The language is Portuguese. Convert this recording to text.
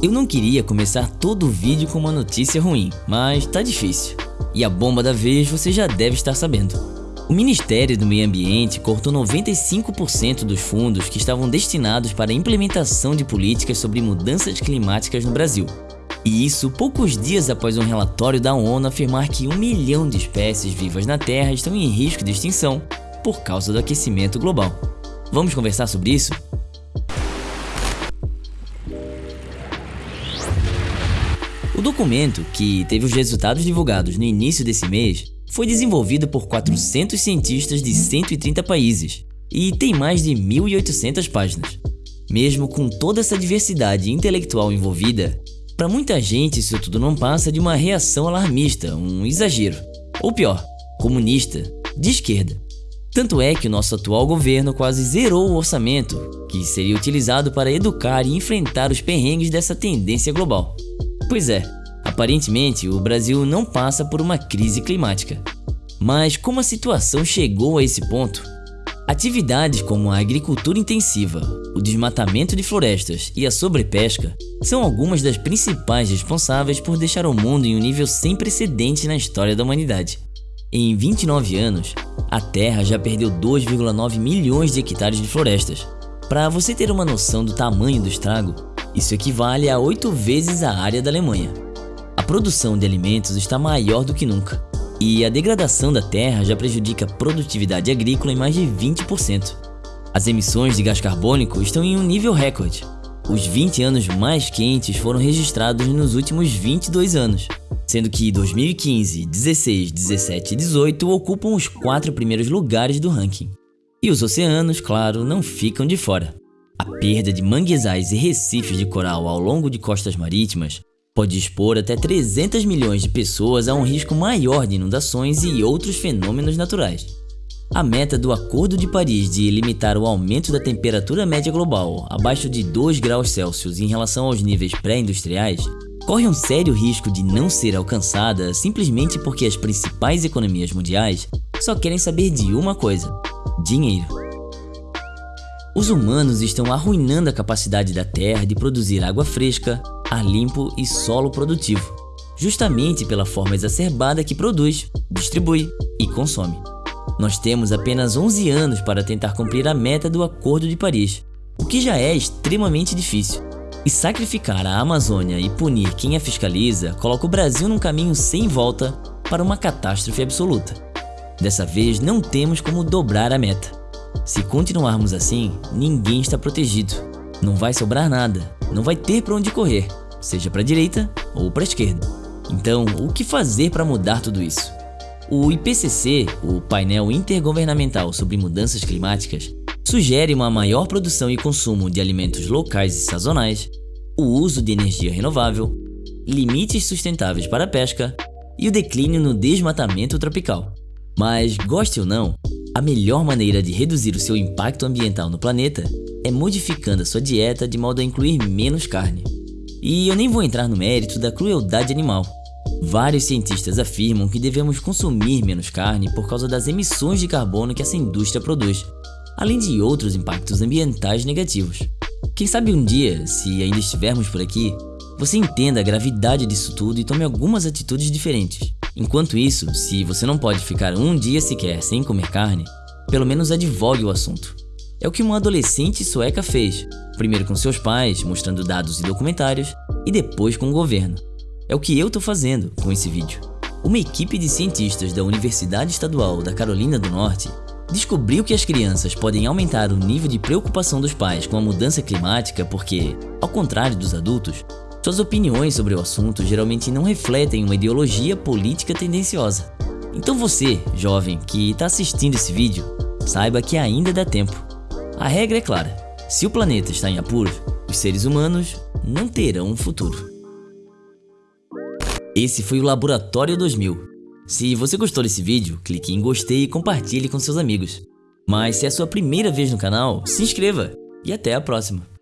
Eu não queria começar todo o vídeo com uma notícia ruim, mas tá difícil. E a bomba da vez você já deve estar sabendo. O Ministério do Meio Ambiente cortou 95% dos fundos que estavam destinados para a implementação de políticas sobre mudanças climáticas no Brasil. E isso poucos dias após um relatório da ONU afirmar que um milhão de espécies vivas na Terra estão em risco de extinção por causa do aquecimento global. Vamos conversar sobre isso? O documento, que teve os resultados divulgados no início desse mês, foi desenvolvido por 400 cientistas de 130 países e tem mais de 1.800 páginas. Mesmo com toda essa diversidade intelectual envolvida, para muita gente isso tudo não passa de uma reação alarmista, um exagero, ou pior, comunista, de esquerda. Tanto é que o nosso atual governo quase zerou o orçamento, que seria utilizado para educar e enfrentar os perrengues dessa tendência global. Pois é, aparentemente o Brasil não passa por uma crise climática. Mas como a situação chegou a esse ponto? Atividades como a agricultura intensiva, o desmatamento de florestas e a sobrepesca são algumas das principais responsáveis por deixar o mundo em um nível sem precedentes na história da humanidade. Em 29 anos, a Terra já perdeu 2,9 milhões de hectares de florestas. Para você ter uma noção do tamanho do estrago, isso equivale a 8 vezes a área da Alemanha. A produção de alimentos está maior do que nunca, e a degradação da terra já prejudica a produtividade agrícola em mais de 20%. As emissões de gás carbônico estão em um nível recorde. Os 20 anos mais quentes foram registrados nos últimos 22 anos, sendo que 2015, 16, 17 e 18 ocupam os quatro primeiros lugares do ranking. E os oceanos, claro, não ficam de fora. A perda de manguezais e recifes de coral ao longo de costas marítimas pode expor até 300 milhões de pessoas a um risco maior de inundações e outros fenômenos naturais. A meta do Acordo de Paris de limitar o aumento da temperatura média global abaixo de 2 graus Celsius em relação aos níveis pré-industriais corre um sério risco de não ser alcançada simplesmente porque as principais economias mundiais só querem saber de uma coisa: dinheiro. Os humanos estão arruinando a capacidade da Terra de produzir água fresca, ar limpo e solo produtivo, justamente pela forma exacerbada que produz, distribui e consome. Nós temos apenas 11 anos para tentar cumprir a meta do Acordo de Paris, o que já é extremamente difícil. E sacrificar a Amazônia e punir quem a fiscaliza coloca o Brasil num caminho sem volta para uma catástrofe absoluta. Dessa vez não temos como dobrar a meta. Se continuarmos assim, ninguém está protegido. Não vai sobrar nada, não vai ter para onde correr, seja para a direita ou para a esquerda. Então, o que fazer para mudar tudo isso? O IPCC, o painel intergovernamental sobre mudanças climáticas, sugere uma maior produção e consumo de alimentos locais e sazonais, o uso de energia renovável, limites sustentáveis para a pesca e o declínio no desmatamento tropical. Mas, goste ou não, a melhor maneira de reduzir o seu impacto ambiental no planeta é modificando a sua dieta de modo a incluir menos carne. E eu nem vou entrar no mérito da crueldade animal. Vários cientistas afirmam que devemos consumir menos carne por causa das emissões de carbono que essa indústria produz, além de outros impactos ambientais negativos. Quem sabe um dia, se ainda estivermos por aqui, você entenda a gravidade disso tudo e tome algumas atitudes diferentes. Enquanto isso, se você não pode ficar um dia sequer sem comer carne, pelo menos advogue o assunto. É o que uma adolescente sueca fez, primeiro com seus pais, mostrando dados e documentários, e depois com o governo. É o que eu tô fazendo com esse vídeo. Uma equipe de cientistas da Universidade Estadual da Carolina do Norte descobriu que as crianças podem aumentar o nível de preocupação dos pais com a mudança climática porque, ao contrário dos adultos, suas opiniões sobre o assunto geralmente não refletem uma ideologia política tendenciosa. Então você, jovem, que está assistindo esse vídeo, saiba que ainda dá tempo. A regra é clara, se o planeta está em apuros, os seres humanos não terão um futuro. Esse foi o Laboratório 2000. Se você gostou desse vídeo, clique em gostei e compartilhe com seus amigos. Mas se é a sua primeira vez no canal, se inscreva e até a próxima.